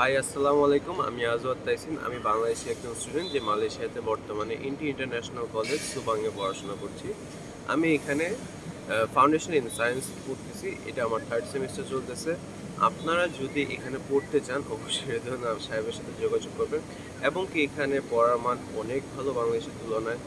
High, আসসালামু আলাইকুম। আমি আজওয়াদ তাইসিন, আমি বাংলাদেশি একজন স্টুডেন্ট যে মালয়েশিয়াতে বর্তমানে ইন্টি ইন্টারন্যাশনাল কলেজ সুবাংয়ে পড়াশোনা করছি। আমি এখানে ফাউন্ডেশন ইন সায়েন্স পড়তেছি, এটা আমার থার্ড সেমিস্টার চলতেছে। আপনারা যদি এখানে পড়তে চান, অবশ্যই রেদওয়ান সাহেবের সাথে যোগাযোগ করবেন। এবং কি এখানে পড়ার মান অনেক ভালো বাংলাদেশের তুলনায়।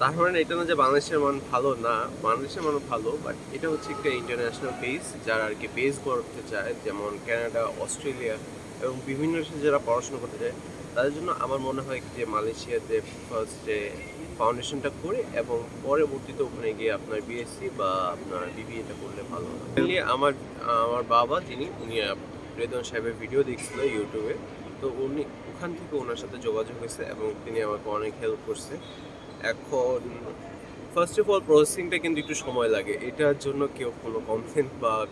তার মানে এটা না যে বাংলাদেশের মান ভালো না, বাংলাদেশের মান ভালো বাট এটা হচ্ছে একটা ইন্টারন্যাশনাল বেস যারা আর কি বেস করতে চায়, যেমন কানাডা অস্ট্রেলিয়া এবং বিভিন্ন দেশে যারা পড়াশোনা করতে চায়, তাদের জন্য আমার মনে হয় যে মালয়েশিয়াতে ফার্স্ট যে ফাউন্ডেশনটা করে এবং পরবর্তীতে ওখানে গিয়ে আপনার বিএসসি বা আপনার বিবিএটা করলে ভালো Mainly আমার আমার বাবা যিনি, উনি রেদন সাহেবের ভিডিও দেখছিল ইউটিউবে তো উনি ওখান থেকে ওনার সাথে যোগাযোগ হয়েছে এবং তিনি আমাকে অনেক হেল্প করছে। এখন ফার্স্ট অফ অল প্রসেসিংটা কিন্তু একটু সময় লাগে। এটার জন্য কেউ কোনো কমপ্লেন বা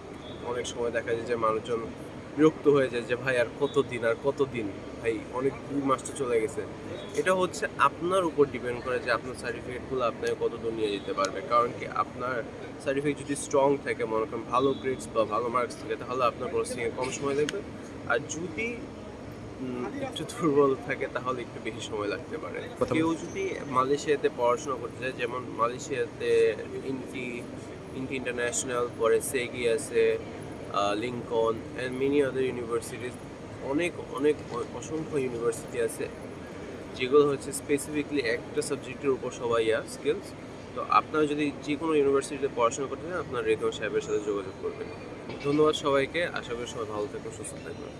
অনেক সময় দেখা যায় যে মানুষজন বিরক্ত হয়ে যায় যে, ভাই, আর কত দিন আর কত দিন ভাই, অনেক দুই মাস তো চলে গেছে। এটা হচ্ছে আপনার উপর ডিপেন্ড করে যে আপনার সার্টিফিকেটগুলো আপনাকে কত দূর নিয়ে যেতে পারবে। কারণ কি, আপনার সার্টিফিকেট যদি স্ট্রং থাকে, মনে করেন ভালো গ্রেডস বা ভালো মার্কস থাকে, তাহলে আপনার প্রসেসিংয়ে কম সময় লাগবে। আর যদি একটু দুর্বল থাকে তাহলে একটু বেশি সময় লাগতে পারে। কেউ যদি মালয়েশিয়াতে পড়াশোনা করতে চায় যেমন মালয়েশিয়াতে ইন্টি ইন্টি ইন্টারন্যাশনাল পরে সেগি আছে Lincoln and many other universities অনেক অনেক অসংখ্য ইউনিভার্সিটি আছে যেগুলো হচ্ছে স্পেসিফিকলি একটা সাবজেক্টের উপর সবাই আর স্কিলস তো আপনারা যদি যে কোনো ইউনিভার্সিটিতে পড়াশোনা করতে চান আপনার রেদন সাহেবের সাথে যোগাযোগ করবেন। ধন্যবাদ সবাইকে আশা করি সবাই ভালো থাকবেন সুস্থ থাকবেন।